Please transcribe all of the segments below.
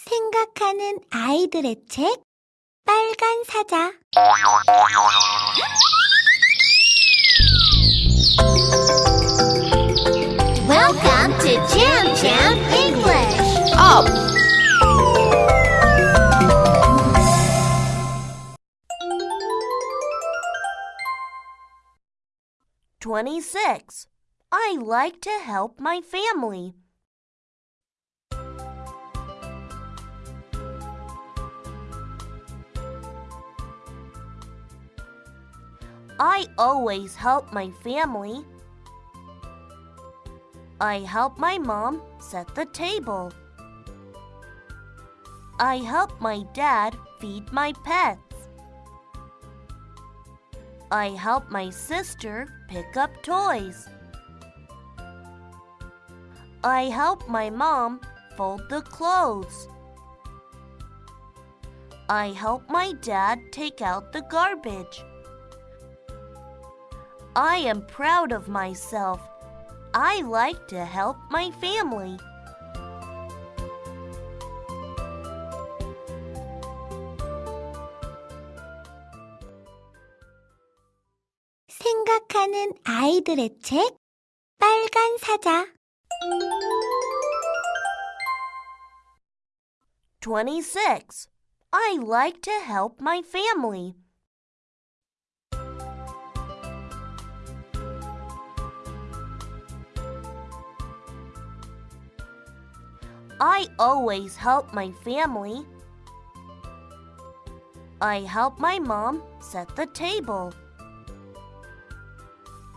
생각하는 아이들의 책 빨간 사자 Welcome to Jam Jam English. Up. Twenty-six. I like to help my family. I always help my family. I help my mom set the table. I help my dad feed my pets. I help my sister pick up toys. I help my mom fold the clothes. I help my dad take out the garbage. I am proud of myself. I like to help my family. 생각하는 아이들의 책 빨간 사자 Twenty-six. I like to help my family. I always help my family. I help my mom set the table.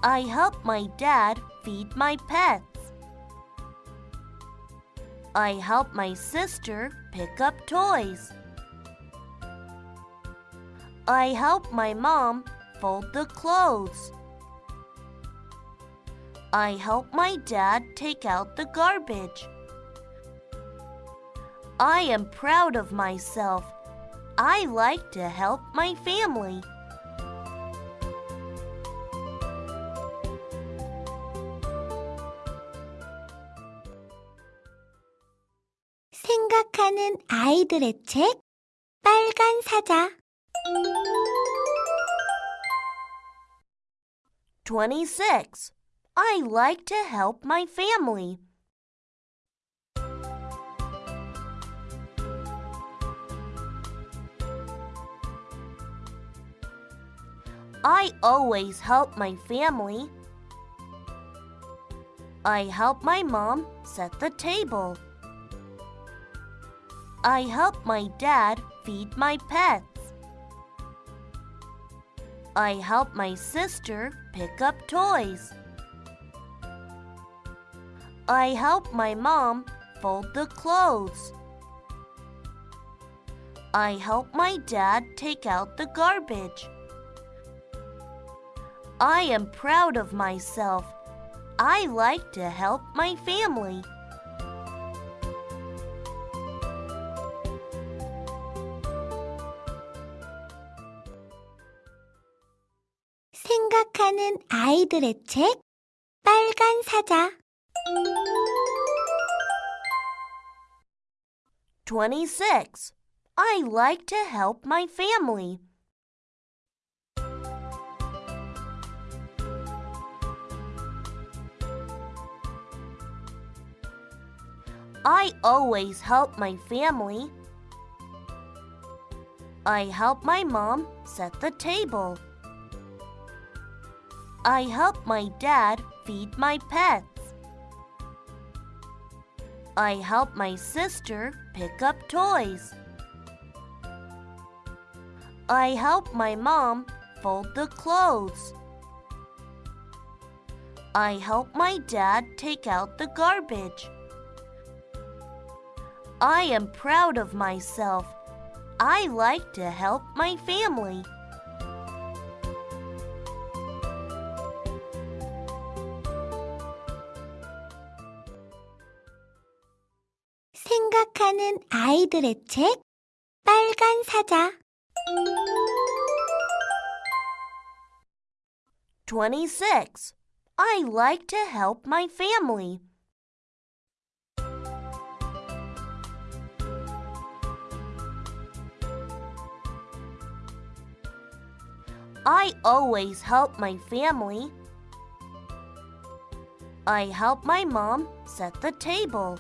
I help my dad feed my pets. I help my sister pick up toys. I help my mom fold the clothes. I help my dad take out the garbage. I am proud of myself. I like to help my family. 생각하는 아이들의 책 빨간 사자 Twenty-six. I like to help my family. I always help my family. I help my mom set the table. I help my dad feed my pets. I help my sister pick up toys. I help my mom fold the clothes. I help my dad take out the garbage. I am proud of myself. I like to help my family. 생각하는 아이들의 책 빨간 사자 Twenty-six. I like to help my family. I always help my family. I help my mom set the table. I help my dad feed my pets. I help my sister pick up toys. I help my mom fold the clothes. I help my dad take out the garbage. I am proud of myself. I like to help my family. 생각하는 아이들의 책 빨간 사자 Twenty-six. I like to help my family. I always help my family. I help my mom set the table.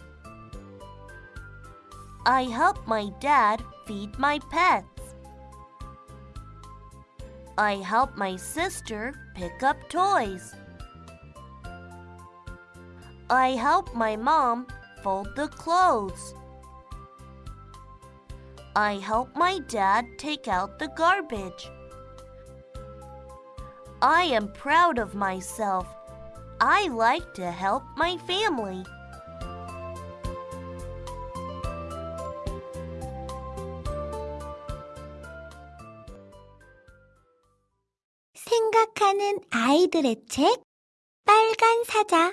I help my dad feed my pets. I help my sister pick up toys. I help my mom fold the clothes. I help my dad take out the garbage. I am proud of myself. I like to help my family. 생각하는 아이들의 책 빨간 사자